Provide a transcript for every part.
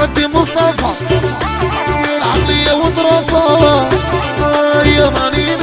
بدي مصطفى. العقلية وطرفة يا مانيني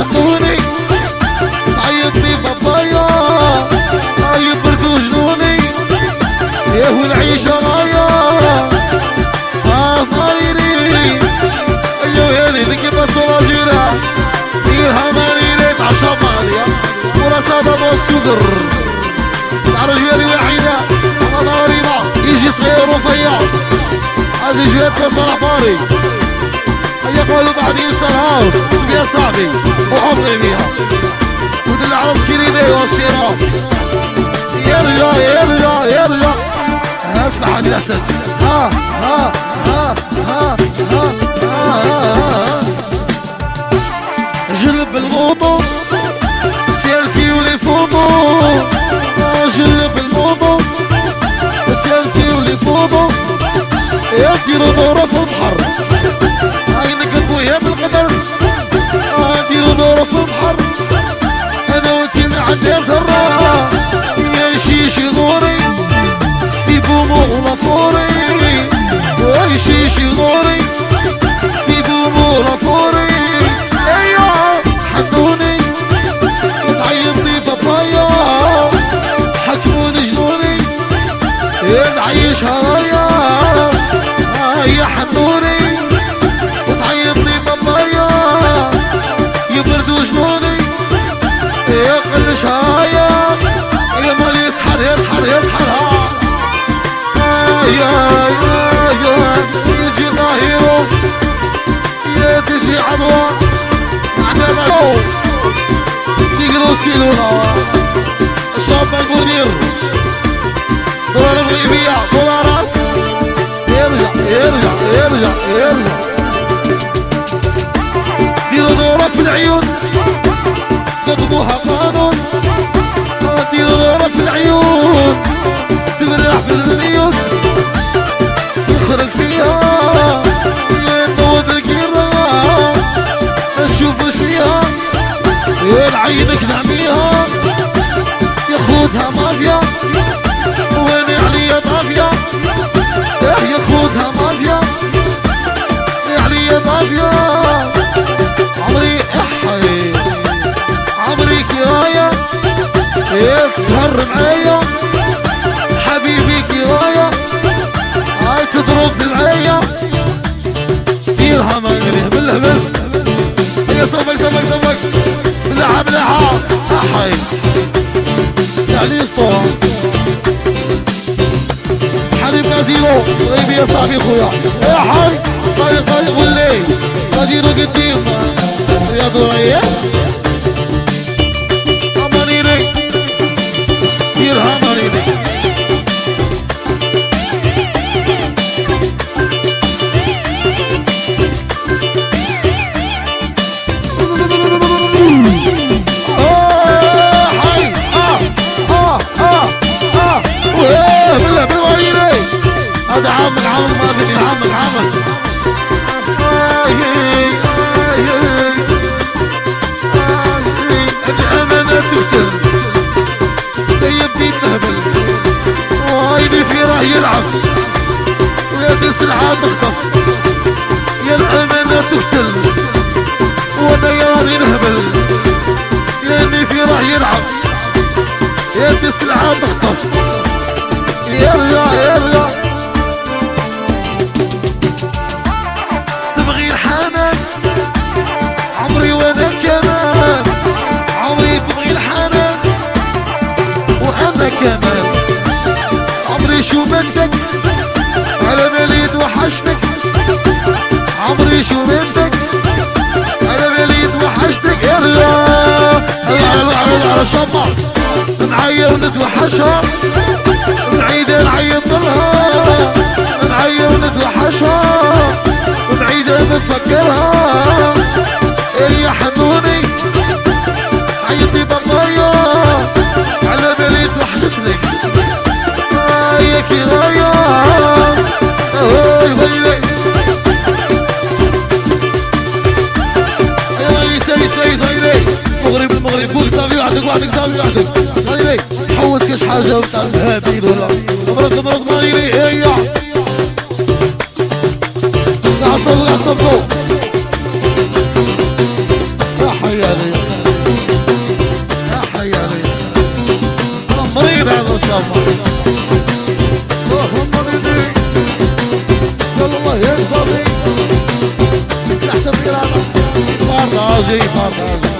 يا حنوني تعيطني بابايا طيب بركو جنوني إيه والعيشة رايا آه ماريني أيوه يا لي لكي بس راجيرا ديرها ماريني تعشى ماليا وراسة السكر تعرف جوالي وحيدة أنا ضريبة يجي صغير ورفيع هذه جوات صلاح باري هيا قالوا بعد يوصل هاوس يا صاحبي وحفظي بيها ودل على سكيريني والسيرة يرجع يرجع يرجع أسمع الأسد. ها ها ها ها ها ها جلب الموضوع سيلفي ولي فوضو جلب الموضوع سيلفي ولي فوضو يا ديروا البحر أنا يا شيشي دوري في بومو لافوري يا شيشي دوري في بومو لافوري أيوه حدوني تعيطني بابايا حكموني جنوني. نعيش هرايا يا حنوني سيلونا الشاب المدير دولار الغيبية دولارات يرجع يرجع يرجع يرجع ديروا دورة في العيون كتبوها قانون دورة في العيون تبرح في المليون. يخرج فيها ينوض الكيرة نشوف وش فيها العينك نعميها. ياخدها مافيا وين عليا طافية تسهر معايا حبيبي كراية هاي تضرب معايا ديرها ما يهبل بالهبل يا صفك صفك صفك بلعب لعب احي يعني اسطوره حبيب غازيرو طيب يا صاحبي خويا. يا حي. طيب طيب والليل. غازيرو قديم. يا ضوئية السلعة تخطف يا الأمانة تكسر وأنا يا راني نهبل. لاني في راه يلعب. يا دي السلعة تخطف يرجع يرجع تبغي الحنان؟ عمري وأنا كمان. عمري تبغي الحنان؟ وأنا كمان. عمري شو بدك؟ على بالي توحشتك عمري شو بدك على بالي توحشتك يرجع على الشمع نعير نتوحشها. نعيد نعيط لها نعير نتوحشها. ونعيد نتفكرها. بتاع الهادي ولا مبروك مبروك مايري هيا العصر العصر يا حيالي يا حيالي مريض هذا الله اللهم مريضي الله يا صبي احسن كلامك فرناجي فرناجي